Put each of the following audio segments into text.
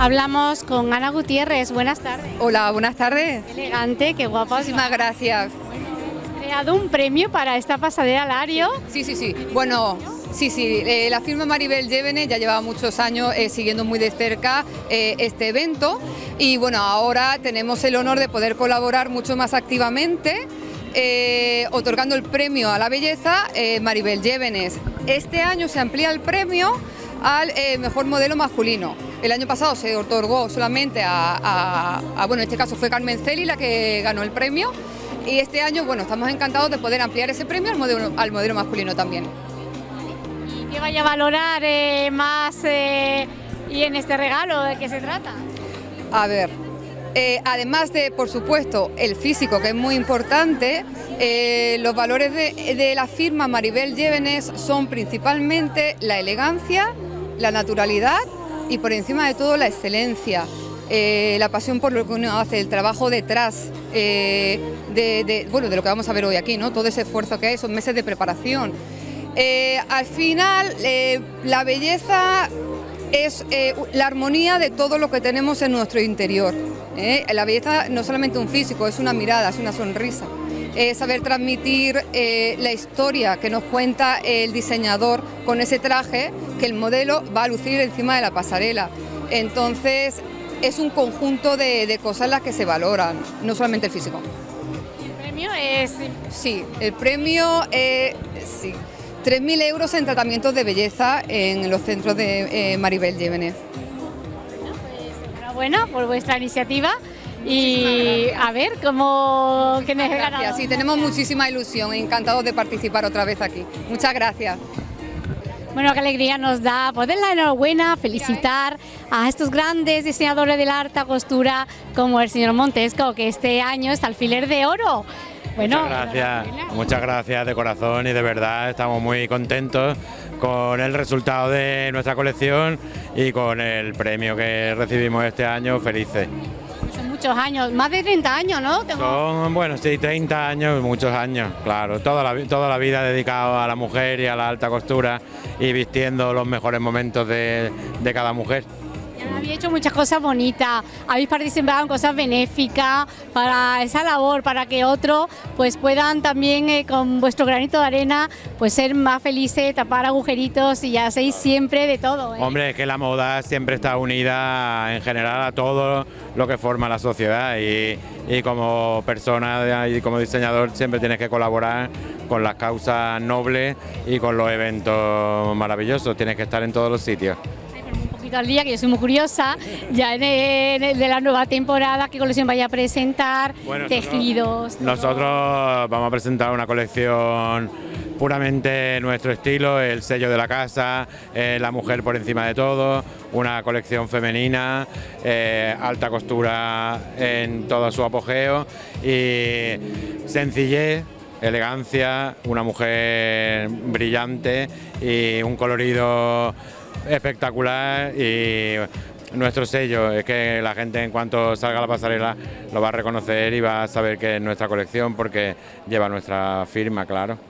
Hablamos con Ana Gutiérrez. Buenas tardes. Hola, buenas tardes. Qué elegante, qué guapa. Muchísimas gracias. Creado un premio para esta pasarela Lario. Sí, sí, sí. Bueno, sí, sí. eh, la firma Maribel Llévenes ya lleva muchos años eh, siguiendo muy de cerca eh, este evento y bueno, ahora tenemos el honor de poder colaborar mucho más activamente. otorgando el premio a la belleza Maribel Llévenes. Este año se amplía el premio al mejor modelo masculino. El año pasado se otorgó solamente a, a- a- bueno, en este caso fue Carmen Celi la que ganó el premio y este año, bueno, estamos encantados de poder ampliar ese premio al modelo, al modelo masculino también. ¿Y qué vaya a valorar eh, más eh, y en este regalo de qué se trata? A ver, eh, además de, por supuesto, el físico, que es muy importante, eh, los valores de, de la firma Maribel Llévenes son principalmente la elegancia, la naturalidad y por encima de todo la excelencia. eh, la pasión por lo que uno hace, el trabajo detrás eh, de, bueno, de lo que vamos a ver hoy aquí, ¿no? todo ese esfuerzo que hay, esos meses de preparación. Eh, al final, la belleza es la armonía de todo lo que tenemos en nuestro interior. La belleza no es solamente un físico, es una mirada, es una sonrisa. Es saber transmitir eh, la historia que nos cuenta el diseñador con ese traje que el modelo va a lucir encima de la pasarela. Entonces, es un conjunto de, de cosas las que se valoran, no solamente el físico. El premio es Sí, el premio, eh, sí, 3.000 euros en tratamientos de belleza en los centros de eh, Maribel Llévenes. enhorabuena por vuestra iniciativa y a ver cómo quién es ganador. sí, tenemos muchísima ilusión, encantados de participar otra vez aquí. Muchas gracias. Bueno, qué alegría nos da poder la enhorabuena, felicitar a estos grandes diseñadores de la alta costura como el señor Montesco, que este año está alfiler de oro. Bueno, muchas gracias, muchas gracias de corazón y de verdad estamos muy contentos con el resultado de nuestra colección y con el premio que recibimos este año, felices. Muchos años, más de 30 años, ¿no? Son, bueno, sí, 30 años, muchos años, claro, toda la, toda la vida dedicado a la mujer y a la alta costura y vistiendo los mejores momentos de, de cada mujer. Habéis hecho muchas cosas bonitas, habéis participado en cosas benéficas para esa labor, para que otros pues puedan también eh, con vuestro granito de arena pues ser más felices, tapar agujeritos y hacéis siempre de todo. ¿eh? Hombre, es que la moda siempre está unida en general a todo lo que forma la sociedad y, y como persona y como diseñador siempre tienes que colaborar con las causas nobles y con los eventos maravillosos, tienes que estar en todos los sitios. Poquito al día, que yo soy muy curiosa, ya en el- en el de la nueva temporada, qué colección vaya a presentar, Bueno, tejidos. Nosotros vamos a presentar una colección puramente nuestro estilo, el sello de la casa, eh, la mujer por encima de todo, una colección femenina, eh, alta costura en todo su apogeo y sencillez, elegancia, una mujer brillante y un colorido espectacular y nuestro sello es que la gente en cuanto salga a la pasarela lo va a reconocer y va a saber que es nuestra colección porque lleva nuestra firma, claro.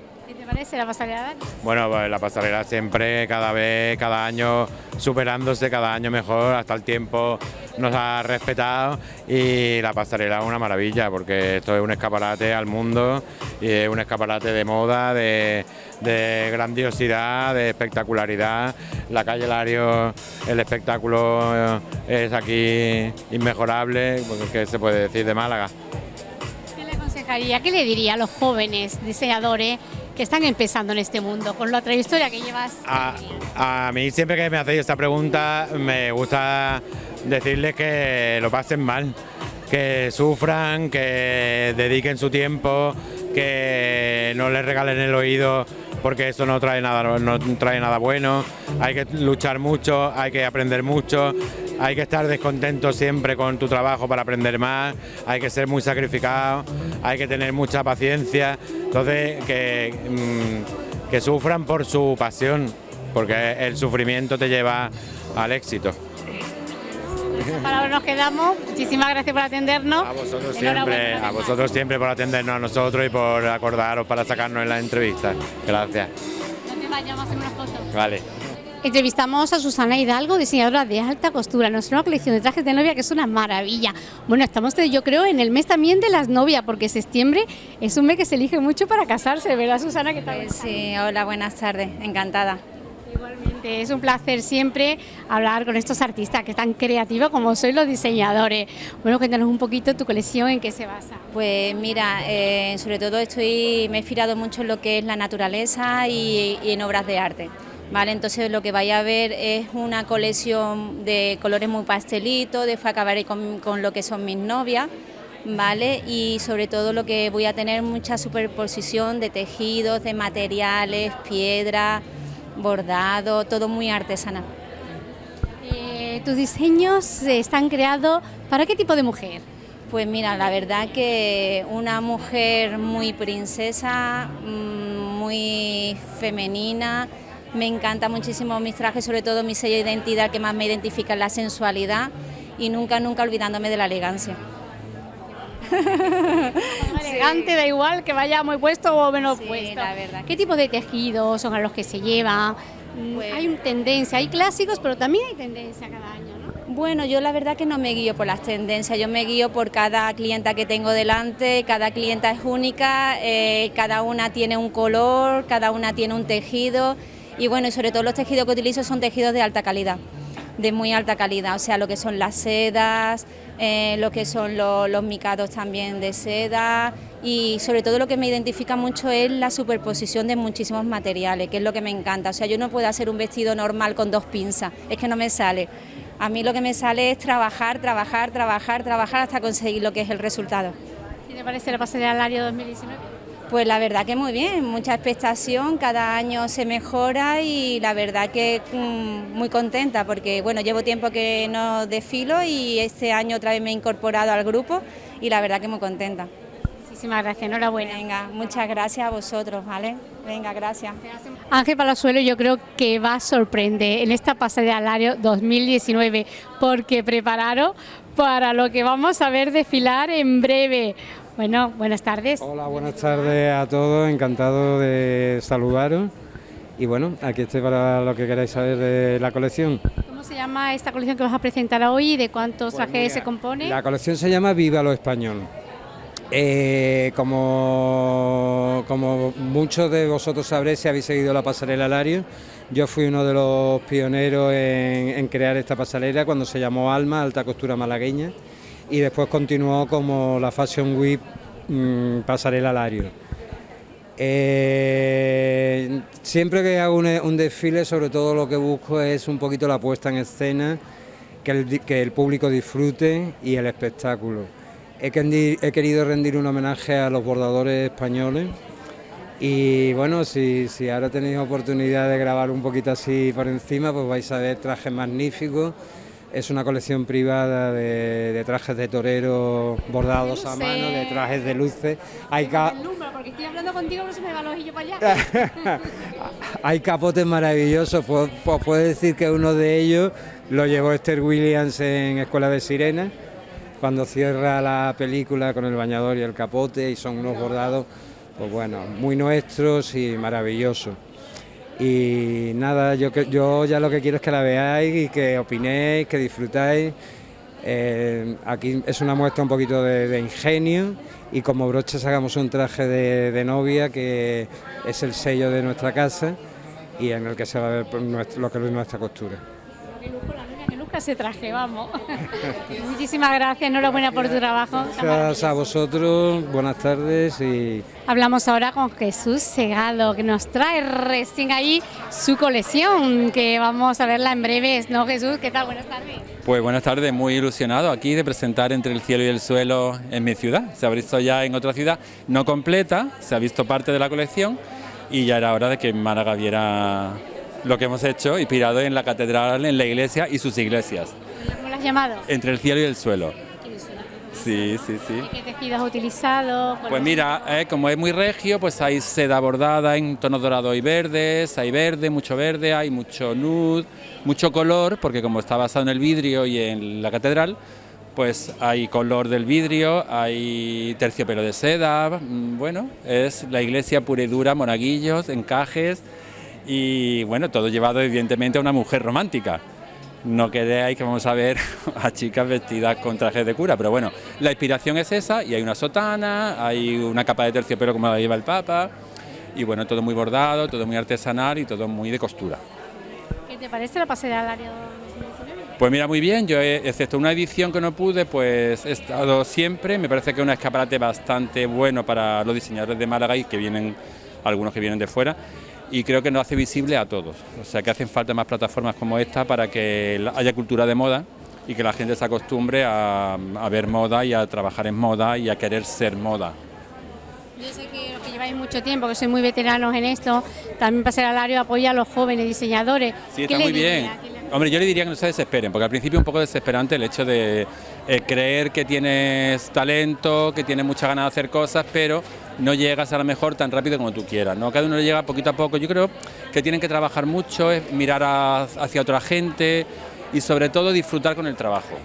¿Qué te parece la pasarela? Bueno, pues la pasarela siempre, cada vez, cada año superándose, cada año mejor, hasta el tiempo nos ha respetado y la pasarela es una maravilla porque esto es un escaparate al mundo y es un escaparate de moda, de, de grandiosidad, de espectacularidad. La calle Lario, el espectáculo eh, es aquí inmejorable, porque ¿qué se puede decir de Málaga? ¿Qué le aconsejaría, qué le diría a los jóvenes diseñadores que están empezando en este mundo con la trayectoria que llevas? A, a mí siempre que me hacéis esta pregunta me gusta decirles que lo pasen mal, que sufran, que dediquen su tiempo, que no les regalen el oído porque eso no trae nada, no trae nada bueno. Hay que luchar mucho, hay que aprender mucho, hay que estar descontento siempre con tu trabajo para aprender más, hay que ser muy sacrificado, hay que tener mucha paciencia. Entonces, que, mm, que sufran por su pasión, porque el sufrimiento te lleva al éxito. Con nos quedamos. Muchísimas gracias por atendernos. A vosotros siempre, a vosotros siempre por atendernos a nosotros y por acordaros para sacarnos en la entrevista. Gracias. No te vayas, vamos a hacer una foto. Vale. Entrevistamos a Susana Hidalgo, diseñadora de alta costura, nuestra nueva colección de trajes de novia que es una maravilla. Bueno, estamos yo creo en el mes también de las novias, porque septiembre es un mes que se elige mucho para casarse, ¿verdad Susana? ¿Qué tal? Pues sí, hola, buenas tardes, encantada. Igualmente, es un placer siempre hablar con estos artistas que están creativos como sois los diseñadores. Bueno, cuéntanos un poquito tu colección, en qué se basa. Pues mira, eh, sobre todo estoy, me he inspirado mucho en lo que es la naturaleza y en obras de arte. ¿Vale? Entonces lo que vaya a ver es una colección de colores muy pastelitos, después acabaré con, con lo que son mis novias, ¿vale? Y sobre todo lo que voy a tener mucha superposición de tejidos, de materiales, piedra, bordado, todo muy artesanal. Eh, ¿Tus diseños están creados para qué tipo de mujer? Pues mira, la verdad que una mujer muy princesa, mm, muy femenina, me encanta muchísimo mis trajes, sobre todo mi sello de identidad que más me identifica la sensualidad y nunca, nunca olvidándome de la elegancia. Elegante, da igual que vaya muy puesto o menos puesto. La verdad. ¿Qué tipo de tejidos son a los que se lleva? Mm, pues hay tendencia, hay clásicos, pero también hay tendencia cada año, ¿no? Bueno, yo la verdad que no me guío por las tendencias, yo me guío por cada clienta que tengo delante, cada clienta es única, eh, cada una tiene un color, cada una tiene un tejido y bueno, y sobre todo los tejidos que utilizo son tejidos de alta calidad, de muy alta calidad, o sea, lo que son las sedas, eh, lo que son los micados también de seda y sobre todo lo que me identifica mucho es la superposición de muchísimos materiales, que es lo que me encanta, o sea, yo no puedo hacer un vestido normal con dos pinzas, es que no me sale. A mí lo que me sale es trabajar, trabajar, trabajar, trabajar hasta conseguir lo que es el resultado. ¿Qué te parece la pasarela al año 2019? Pues la verdad que muy bien, mucha expectación, cada año se mejora y la verdad que mm, muy contenta porque bueno, llevo tiempo que no desfilo y este año otra vez me he incorporado al grupo y la verdad que muy contenta. Muchísimas gracias, enhorabuena. Venga, muchas gracias a vosotros, ¿vale? Venga, gracias. Ángel Palazuelo yo creo que va a sorprender en esta pasarela al año 2019 porque prepararon para lo que vamos a ver desfilar en breve. Bueno, buenas tardes. Hola, buenas tardes a todos, encantado de saludaros. Y bueno, aquí estoy para lo que queráis saber de la colección. ¿Cómo se llama esta colección que vas a presentar hoy y de cuántos pues trajes se compone? La colección se llama Viva lo Español. Eh, como, como muchos de vosotros sabréis si habéis seguido la pasarela Lario, yo fui uno de los pioneros en, en crear esta pasarela cuando se llamó Alma, Alta Costura Malagueña y después continuó como la Fashion Week mmm, Pasarela Lario. Eh, siempre que hago un, desfile, sobre todo lo que busco es un poquito la puesta en escena, que el, que el público disfrute y el espectáculo. He, querido rendir un homenaje a los bordadores españoles y bueno, si, si ahora tenéis oportunidad de grabar un poquito así por encima, pues vais a ver trajes magníficos es una colección privada de, trajes de torero bordados a mano, de trajes de luces. Hay porque estoy hablando contigo, no se me va el ojillo para allá. Hay capotes maravillosos, puedo, puedo decir que uno de ellos lo llevó Esther Williams en Escuela de Sirenas, cuando cierra la película con el bañador y el capote, y son unos bordados, pues bueno, muy nuestros y maravillosos. Y nada, yo, yo ya lo que quiero es que la veáis y que opinéis, que disfrutáis. Eh, aquí es una muestra un poquito de, ingenio y como broches hagamos un traje de, novia que es el sello de nuestra casa y en el que se va a ver lo que es nuestra costura se traje, vamos. Muchísimas gracias, enhorabuena por tu trabajo. Gracias a vosotros, buenas tardes y... Hablamos ahora con Jesús Segado, que nos trae recién ahí su colección, que vamos a verla en breves, ¿no Jesús? ¿Qué tal? Buenas tardes. Pues buenas tardes, muy ilusionado aquí de presentar Entre el cielo y el suelo en mi ciudad. Se ha visto ya en otra ciudad, no completa, se ha visto parte de la colección y ya era hora de que Málaga viera lo que hemos hecho, inspirado en la catedral, en la iglesia y sus iglesias. ¿Cómo lo has llamado? Entre el cielo y el suelo. Sí, sí, sí. ¿Qué tejido has utilizado? Pues mira, eh, como es muy regio, pues hay seda bordada en tonos dorados y verdes, hay verde, mucho verde, hay mucho nude, mucho color, porque como está basado en el vidrio y en la catedral, pues hay color del vidrio, hay terciopelo de seda, mm, bueno, es la iglesia pura y dura, monaguillos, encajes, y bueno, todo llevado evidentemente a una mujer romántica. No queréis que vamos a ver a chicas vestidas con trajes de cura, pero bueno, la inspiración es esa y hay una sotana, hay una capa de terciopelo como la lleva el Papa y bueno, todo muy bordado, todo muy artesanal y todo muy de costura. ¿Qué te parece la pasarela al área? Pues mira, muy bien, yo excepto una edición que no pude, pues he estado siempre, me parece que es un escaparate bastante bueno para los diseñadores de Málaga y que vienen, algunos que vienen de fuera, y creo que nos hace visible a todos, o sea que hacen falta más plataformas como esta para que haya cultura de moda y que la gente se acostumbre a, a ver moda y a trabajar en moda y a querer ser moda. Yo sé que los que lleváis mucho tiempo, que sois muy veteranos en esto, también Pasarelario apoya a los jóvenes diseñadores. Sí, está muy bien. Hombre, yo le diría que no se desesperen, porque al principio es un poco desesperante el hecho de eh, creer que tienes talento, que tienes mucha ganas de hacer cosas, pero no llegas a lo mejor tan rápido como tú quieras. ¿no? Cada uno le llega poquito a poco. Yo creo que tienen que trabajar mucho, mirar hacia otra gente y sobre todo disfrutar con el trabajo.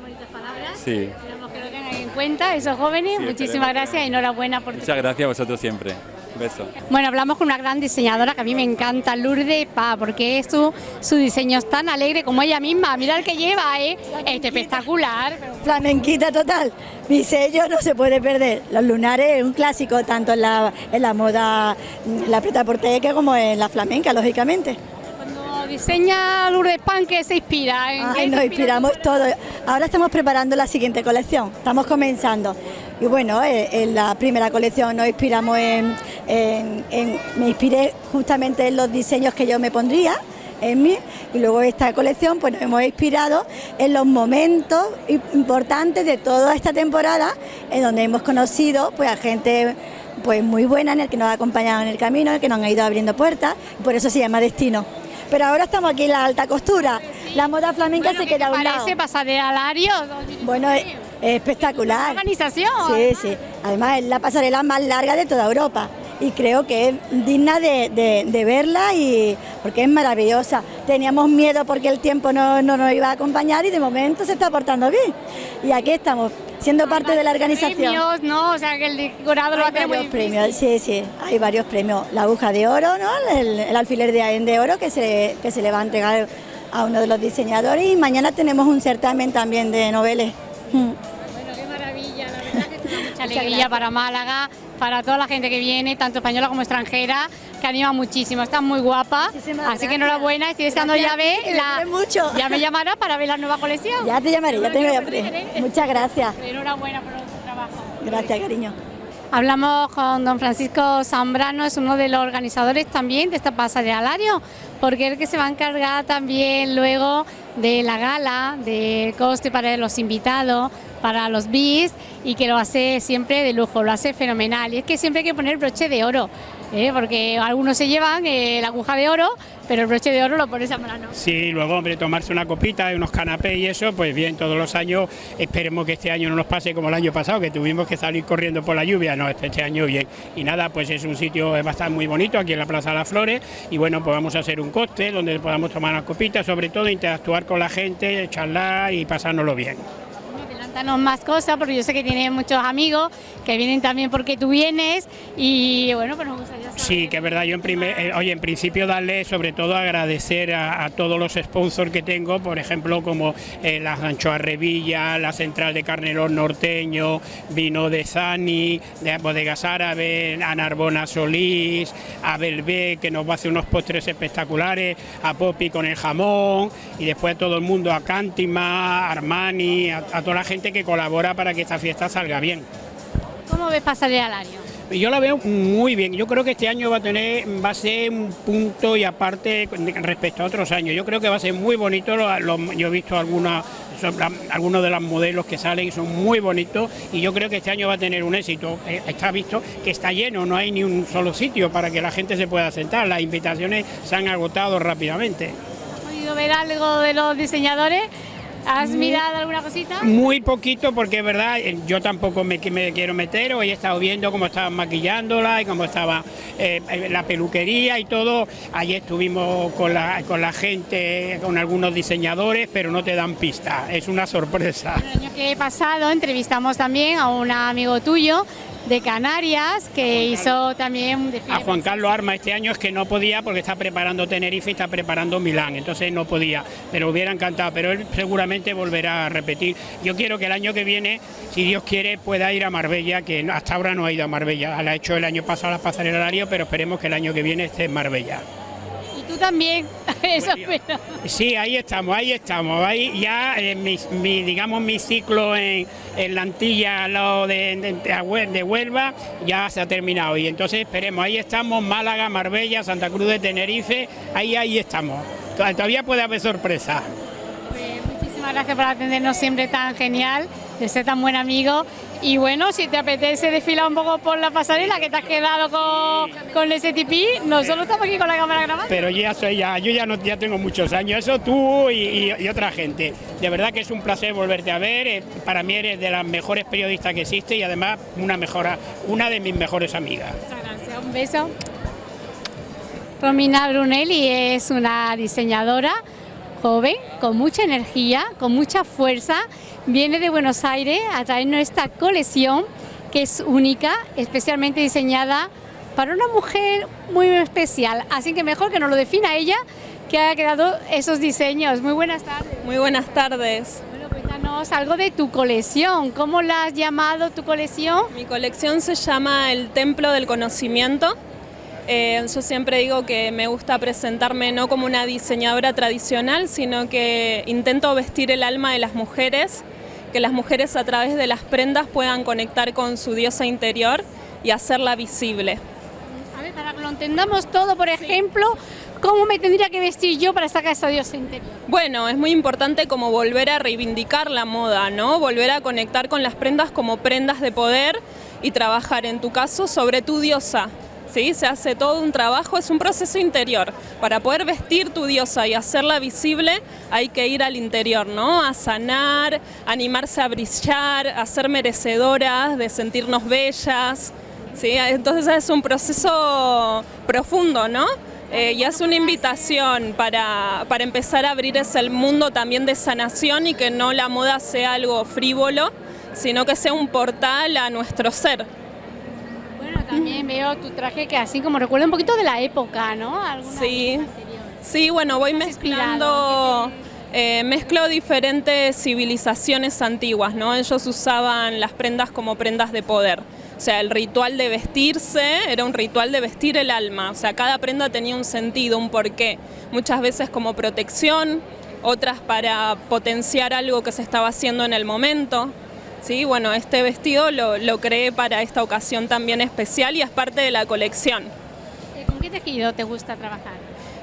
bonitas palabras. Sí. que lo tengan en cuenta esos jóvenes. Muchísimas gracias y enhorabuena por Muchas gracias a vosotros siempre. Beso. Bueno, hablamos con una gran diseñadora que a mí me encanta, Lourdes Pa, porque su, su diseño es tan alegre como ella misma. Mira el que lleva, ¿eh? Este espectacular. Flamenquita total. Mi sello no se puede perder. Los lunares es un clásico tanto en la, en la moda, en la preta porteca como en la flamenca, lógicamente. Cuando diseña Lourdes Pan, ¿qué se inspira? ¿En qué Ay, se nos inspira? inspiramos todos. Ahora estamos preparando la siguiente colección, estamos comenzando. Y bueno, eh, en la primera colección nos inspiramos en, en- en- me inspiré justamente en los diseños que yo me pondría en mí y luego esta colección pues nos hemos inspirado en los momentos importantes de toda esta temporada en donde hemos conocido pues a gente pues muy buena en el que nos ha acompañado en el camino, en el que nos han ido abriendo puertas, y por eso se llama destino. Pero ahora estamos aquí en la alta costura, la moda flamenca Bueno, se ¿qué queda a un lado. parece pasarelario? Bueno, es, es espectacular. organización. Sí, sí. Además es la pasarela más larga de toda Europa y creo que es digna de, de- de verla y porque es maravillosa. Teníamos miedo porque el tiempo no, no nos iba a acompañar y de momento se está portando bien. Y aquí estamos, siendo parte de la organización. Premios, ¿no? O sea, que el decorado lo va a Hay tener varios premios, sí, sí, hay varios premios. La aguja de oro, ¿no? el, el alfiler de, de oro que se, que se le va a entregar a uno de los diseñadores y mañana tenemos un certamen también de noveles. Bueno, qué maravilla, la verdad que es una mucha alegría para Málaga, para toda la gente que viene, tanto española como extranjera, que anima muchísimo, está muy guapa, Muchísimas así que gracias. enhorabuena, estoy deseando ya ver Gracias, la... mucho. Ya me llamará para ver la nueva colección. Ya te llamaré, ya te llamaré. Muchas gracias. Enhorabuena por tu trabajo. Gracias, cariño. Hablamos con don Francisco Zambrano, es uno de los organizadores también de esta pasarelario, porque es el que se va a encargar también luego de la gala, de coste para los invitados, para los bis y que lo hace siempre de lujo, lo hace fenomenal. Y es que siempre hay que poner broche de oro, ¿eh? porque algunos se llevan eh, la aguja de oro, pero el broche de oro lo pones a mano. Sí, luego, hombre, tomarse una copita, unos canapés y eso, pues bien, todos los años, esperemos que este año no nos pase como el año pasado, que tuvimos que salir corriendo por la lluvia, no, este, este año bien. Y nada, pues es un sitio eh, bastante muy bonito, aquí en la Plaza de las Flores, y bueno, pues vamos a hacer un cóctel donde podamos tomar una copita, sobre todo interactuar con la gente, charlar y pasárnoslo bien. Adelántanos más cosas, porque yo sé que tienes muchos amigos que vienen también porque tú vienes y bueno, pues nos gustaría saber. Sí, que es verdad, yo en primer, eh, oye, en principio darle sobre todo agradecer a, todos los sponsors que tengo, por ejemplo, como eh, las anchoas Revilla, la central de Carnelón Norteño, vino de Sani, de Bodegas Árabes, a Narbona Solís, a Belvé, que nos va a hacer unos postres espectaculares, a Poppy con el jamón, y después a todo el mundo, a Cántima, a Armani, a toda la gente que colabora para que esta fiesta salga bien. ¿Cómo ves pasarelario? Yo la veo muy bien. Yo creo que este año va a tener, va a ser un punto y aparte respecto a otros años. Yo creo que va a ser muy bonito. lo- lo- yo he visto algunas, algunos de los modelos que salen y son muy bonitos. Y yo creo que este año va a tener un éxito. Eh, Está visto que está lleno, no hay ni un solo sitio para que la gente se pueda sentar. Las invitaciones se han agotado rápidamente. ¿Has podido ver algo de los diseñadores? ¿Has mirado alguna cosita? Muy poquito porque es verdad, eh, yo tampoco me, quiero meter, hoy he estado viendo cómo estaban maquillándola y cómo estaba eh, eh, la peluquería y todo. Ayer estuvimos con la, con la gente, con algunos diseñadores, pero no te dan pista, es una sorpresa. El año que pasado entrevistamos también a un amigo tuyo de Canarias, que hizo también... A Juan Carlos Arma este año es que no podía porque está preparando Tenerife y está preparando Milán, entonces no podía, pero hubiera encantado, pero él seguramente volverá a repetir. Yo quiero que el año que viene, si Dios quiere, pueda ir a Marbella, que hasta ahora no ha ido a Marbella, la ha hecho el año pasado la pasarela horario, pero esperemos que el año que viene esté en Marbella también. Eso Sí, ahí estamos, ahí estamos. Ahí ya eh, mi, digamos mi ciclo en, la Antilla lo de, de, Huelva ya se ha terminado y entonces esperemos, ahí estamos, Málaga, Marbella, Santa Cruz de Tenerife, ahí ahí estamos. Todavía puede haber sorpresa. Pues muchísimas gracias por atendernos siempre tan genial, de ser tan buen amigo y bueno, si te apetece desfilar un poco por la pasarela que te has quedado con, con ese tipí, nosotros estamos aquí con la cámara grabando. Pero ya soy ya, yo ya no ya tengo muchos años, eso tú y, otra gente. De verdad que es un placer volverte a ver, eh, para mí eres de las mejores periodistas que existe y además una mejora, una de mis mejores amigas. Muchas gracias, un beso. Romina Brunelli es una diseñadora joven, con mucha energía, con mucha fuerza viene de Buenos Aires a traernos esta colección que es única, especialmente diseñada para una mujer muy especial. Así que mejor que nos lo defina ella, que haya creado esos diseños. Muy buenas tardes. Muy buenas tardes. Bueno, cuéntanos algo de tu colección. ¿Cómo la has llamado tu colección? Mi colección se llama El Templo del Conocimiento. Eh, yo siempre digo que me gusta presentarme no como una diseñadora tradicional, sino que intento vestir el alma de las mujeres que las mujeres a través de las prendas puedan conectar con su diosa interior y hacerla visible. A ver, para que lo entendamos todo, por ejemplo, ¿cómo me tendría que vestir yo para sacar esa diosa interior? Bueno, es muy importante como volver a reivindicar la moda, ¿no? Volver a conectar con las prendas como prendas de poder y trabajar en tu caso sobre tu diosa, ¿sí? Se hace todo un trabajo, es un proceso interior. Para poder vestir tu diosa y hacerla visible hay que ir al interior, ¿no? A sanar, animarse a brillar, a ser merecedoras, de sentirnos bellas, ¿sí? Entonces es un proceso profundo, ¿no? Eh, y es una invitación para, para empezar a abrir ese mundo también de sanación y que no la moda sea algo frívolo, sino que sea un portal a nuestro ser. También veo tu traje que así como recuerda un poquito de la época, ¿no? sí, sí, bueno, voy mezclando... Eh, mezclo diferentes civilizaciones antiguas, ¿no? Ellos usaban las prendas como prendas de poder. O sea, el ritual de vestirse era un ritual de vestir el alma. O sea, cada prenda tenía un sentido, un porqué. Muchas veces como protección, otras para potenciar algo que se estaba haciendo en el momento. Sí, bueno, este vestido lo, lo, creé para esta ocasión también especial y es parte de la colección. Eh, ¿Con qué tejido te gusta trabajar?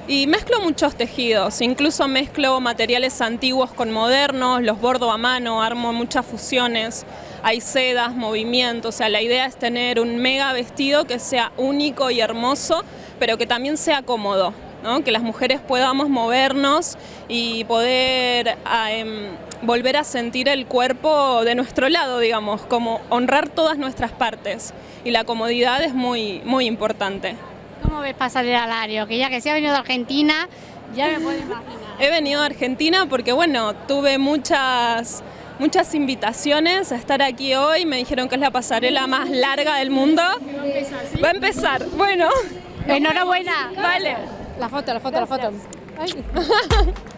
Y mezclo muchos tejidos, incluso mezclo materiales antiguos con modernos, los bordo a mano, armo muchas fusiones, hay sedas, movimientos, o sea, la idea es tener un mega vestido que sea único y hermoso, pero que también sea cómodo, ¿no? que las mujeres podamos movernos y poder... Ah, em, volver a sentir el cuerpo de nuestro lado, digamos, como honrar todas nuestras partes. Y la comodidad es muy, muy importante. ¿Cómo ves pasar el alario? Que ya que se ha venido de Argentina, ya me puedo imaginar. He venido a Argentina porque, bueno, tuve muchas muchas invitaciones a estar aquí hoy. Me dijeron que es la pasarela más larga del mundo. Va a empezar, ¿sí? Va a empezar. Bueno. Enhorabuena. Vale. La foto, la foto, la foto.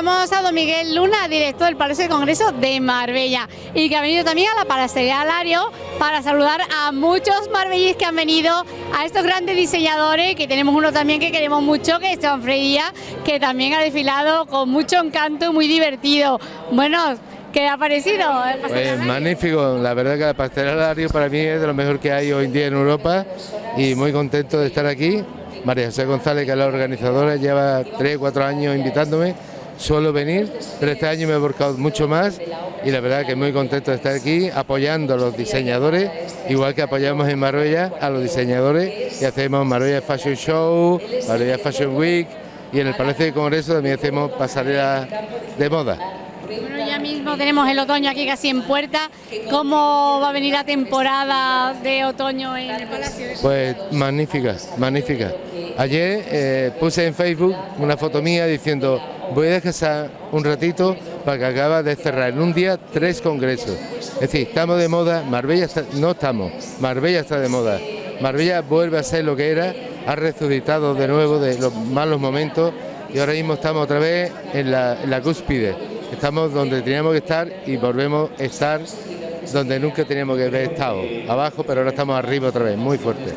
Entrevistamos a don Miguel Luna, director del Palacio de Congreso de Marbella, y que ha venido también a la Palacería Alario para saludar a muchos marbellíes que han venido, a estos grandes diseñadores, que tenemos uno también que queremos mucho, que es Esteban Freía, que también ha desfilado con mucho encanto, muy divertido. Bueno, ¿Qué ha parecido? Pues magnífico, la verdad que el pastelera Alario para mí es de lo mejor que hay hoy en día en Europa y muy contento de estar aquí. María José González, que es la organizadora, lleva 3 o 4 años invitándome, suelo venir, pero este año me he volcado mucho más y la verdad que muy contento de estar aquí apoyando a los diseñadores, igual que apoyamos en Marbella a los diseñadores y hacemos Marbella Fashion Show, Marbella Fashion Week y en el Palacio de Congreso también hacemos pasarela de moda. Bueno, ya mismo tenemos el otoño aquí casi en puerta. ¿Cómo va a venir la temporada de otoño en el Palacio? Pues magnífica, magnífica. Ayer eh, puse en Facebook una foto mía diciendo voy a descansar un ratito para que acaba de cerrar en un día tres congresos. Es decir, estamos de moda, Marbella no estamos, Marbella está de moda. Marbella vuelve a ser lo que era, ha resucitado de nuevo de los malos momentos y ahora mismo estamos otra vez en la, en la cúspide estamos donde teníamos que estar y volvemos a estar donde nunca teníamos que haber estado, abajo, pero ahora estamos arriba otra vez, muy fuerte.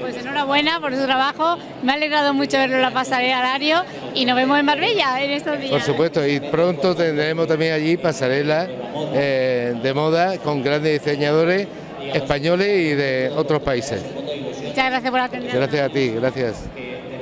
Pues enhorabuena por su trabajo, me ha alegrado mucho verlo en la pasarela horario y nos vemos en Marbella en estos días. Por supuesto, y pronto tendremos también allí pasarela eh, de moda con grandes diseñadores españoles y de otros países. Muchas gracias por atendernos. Gracias a ti, gracias.